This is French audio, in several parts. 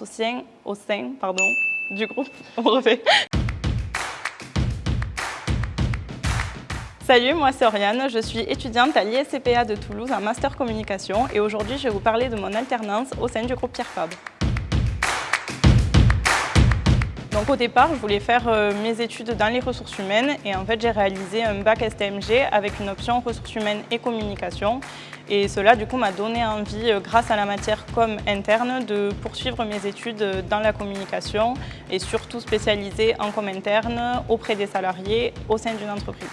au sein, du groupe. Salut, moi c'est Oriane, je suis étudiante à l'ISCPA de Toulouse en Master Communication et aujourd'hui je vais vous parler de mon alternance au sein du groupe Pierre Fabre. Donc au départ, je voulais faire euh, mes études dans les ressources humaines et en fait j'ai réalisé un bac STMG avec une option ressources humaines et communication et cela du coup m'a donné envie, euh, grâce à la matière com interne, de poursuivre mes études dans la communication et surtout spécialisée en com interne auprès des salariés au sein d'une entreprise.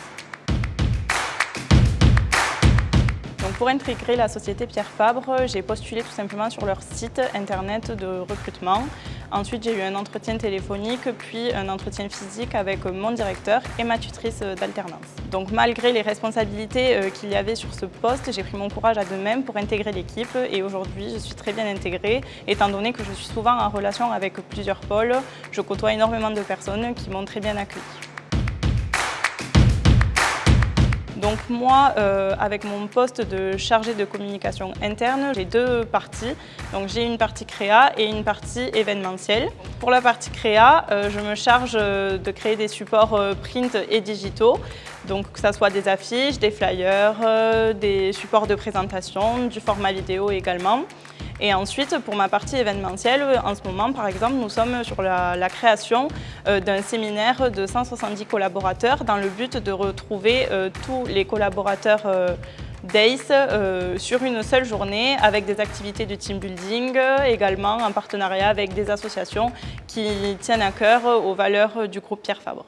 pour intégrer la société Pierre Fabre, j'ai postulé tout simplement sur leur site internet de recrutement. Ensuite, j'ai eu un entretien téléphonique, puis un entretien physique avec mon directeur et ma tutrice d'alternance. Donc malgré les responsabilités euh, qu'il y avait sur ce poste, j'ai pris mon courage à deux mêmes pour intégrer l'équipe et aujourd'hui, je suis très bien intégrée, étant donné que je suis souvent en relation avec plusieurs pôles. Je côtoie énormément de personnes qui m'ont très bien accueillie. Donc moi, euh, avec mon poste de chargé de communication interne, j'ai deux parties. Donc j'ai une partie créa et une partie événementielle. Pour la partie créa, euh, je me charge euh, de créer des supports print et digitaux. Donc que ce soit des affiches, des flyers, des supports de présentation, du format vidéo également. Et ensuite, pour ma partie événementielle, en ce moment, par exemple, nous sommes sur la, création euh, d'un séminaire de 170 collaborateurs dans le but de retrouver euh, tous les collaborateurs euh, DACE sur une seule journée avec des activités de team building, également en partenariat avec des associations qui tiennent à cœur aux valeurs du groupe Pierre Fabre.